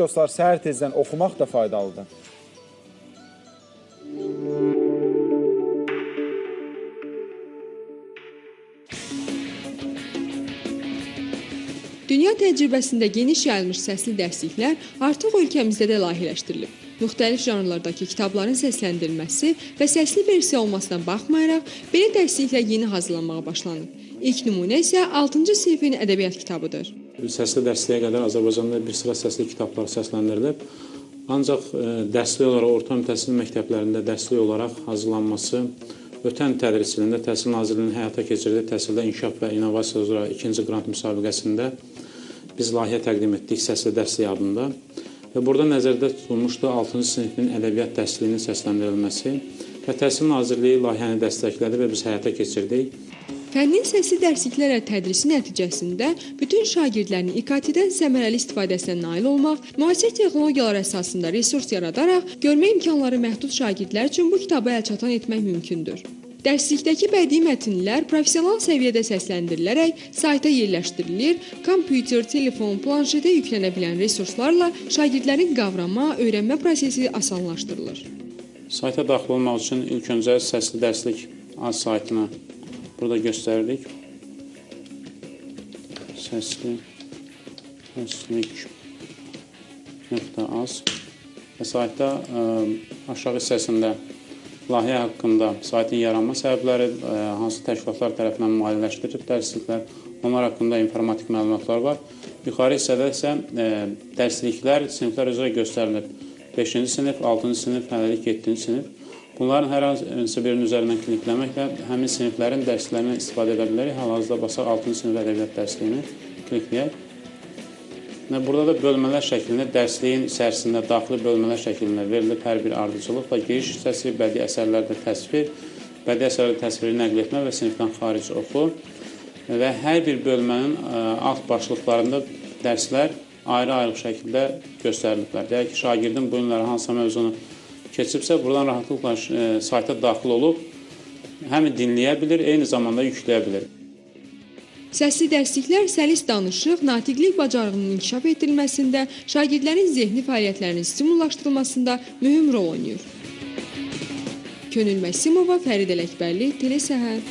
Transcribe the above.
Dostlar, səhər tezdən oxumaq da faydalıdır. Dünya təcrübəsində geniş yayılmış səsli dərsliklər artıq ölkəmizdə də layihələşdirilib. Müxtəlif janrlardakı kitabların səsləndirilməsi və səsli versiya olmasına baxmayaraq, belə dərsliklər yeni hazırlanmağa başlanıb. İlk nümunə isə 6-cı sinifin ədəbiyyat kitabıdır. Səsli dərsliyə qədər Azərbaycanda bir sıra səsli kitablar səsləndirilib. Ancaq ə, dərslik olaraq orta təhsil məktəblərində dərslik olaraq hazırlanması ötən tədris ilində Təhsil Nazirliyinin həyata keçirdiyi təhsildə inkişaf və innovasiya üzrə ikinci qrant müsabiqəsində biz layihə təqdim etdik səsli dərslik adında. Və burada nəzərdə tutulmuşdu 6-cı sinifin ədəbiyyat dərsliyinin səsləndirilməsi və Təhsil Nazirliyi layihəni dəstəklədi və biz həyata keçirdik. Fənnin səsli dərsliklərlə tədrisi nəticəsində bütün şagirdlərin İKT-dən səmərəli istifadəsinə nail olmaq, müasir texnologiyalar əsasında resurs yaradaraq görmə imkanları məhdud şagirdlər üçün bu kitabı əlçatan etmək mümkündür. Dərslikdəki bədii mətnlər professional səviyyədə səsləndirilərək sayta yerləşdirilir, kompüter, telefon, planşetə yüklənə bilən resurslarla şagirdlərin qavrama, öyrənmə prosesi asanlaşdırılır. Sayta daxil olmaq üçün ilk öncə səsli dərslik az saytına burada göstərdik. Səsli dərslik nöqtə az və saytda ə, aşağı hissəsində layihə haqqında saytın yaranma səbəbləri, ə, hansı təşkilatlar tərəfindən maliyyələşdirilib dərsliklər, onlar haqqında informatik məlumatlar var. Yuxarı hissədə isə ə, dərsliklər siniflər üzrə göstərilir. 5-ci sinif, 6-cı sinif, hələlik 7-ci sinif. Bunların hər hansı birinin üzərindən klikləməklə həmin siniflərin dərslərindən istifadə edə bilərik. Hal-hazırda basaq 6-cı sinif ədəbiyyat dərsliyini klikləyək. Və burada da bölmələr şəklində dərsliyin içərisində daxili bölmələr şəklində verilib hər bir ardıcılıqla giriş hissəsi, bədii əsərlərdə təsvir, bədii əsərlərdə təsviri nəql etmə və sinifdən xaric oxu və hər bir bölmənin ə, alt başlıqlarında dərslər ayrı-ayrı şəkildə göstəriliblər. Deyək ki, şagirdin bu günləri hansısa mövzunu keçibsə, buradan rahatlıqla ə, sayta daxil olub həm dinləyə bilir, eyni zamanda yükləyə bilir. Səsli dərsliklər səlis danışıq, natiqlik bacarığının inkişaf etdirilməsində, şagirdlərin zehni fəaliyyətlərinin stimullaşdırılmasında mühüm rol oynayır. Könül Məsimova, Fərid Ələkbərli, Telesəhər.